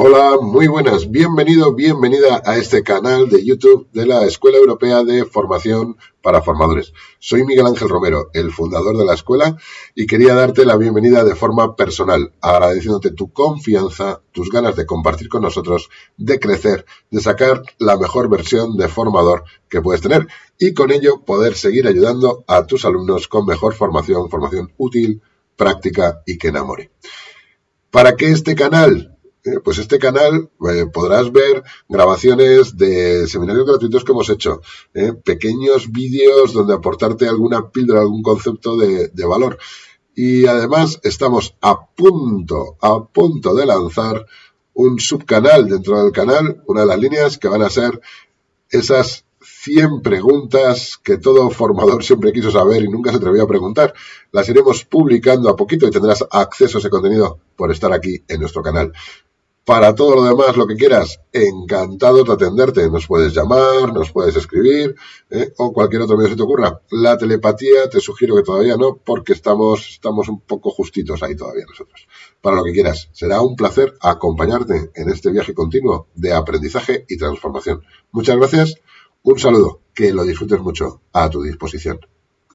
Hola, muy buenas, bienvenido, bienvenida a este canal de YouTube de la Escuela Europea de Formación para Formadores. Soy Miguel Ángel Romero, el fundador de la escuela, y quería darte la bienvenida de forma personal, agradeciéndote tu confianza, tus ganas de compartir con nosotros, de crecer, de sacar la mejor versión de formador que puedes tener y con ello poder seguir ayudando a tus alumnos con mejor formación, formación útil, práctica y que enamore. ¿Para qué este canal? Eh, pues este canal eh, podrás ver grabaciones de seminarios gratuitos que hemos hecho, eh, pequeños vídeos donde aportarte alguna píldora, algún concepto de, de valor. Y además estamos a punto, a punto de lanzar un subcanal dentro del canal, una de las líneas que van a ser esas 100 preguntas que todo formador siempre quiso saber y nunca se atrevió a preguntar. Las iremos publicando a poquito y tendrás acceso a ese contenido por estar aquí en nuestro canal. Para todo lo demás, lo que quieras, encantado de atenderte. Nos puedes llamar, nos puedes escribir ¿eh? o cualquier otro medio que te ocurra. La telepatía te sugiero que todavía no, porque estamos, estamos un poco justitos ahí todavía nosotros. Para lo que quieras, será un placer acompañarte en este viaje continuo de aprendizaje y transformación. Muchas gracias, un saludo, que lo disfrutes mucho a tu disposición.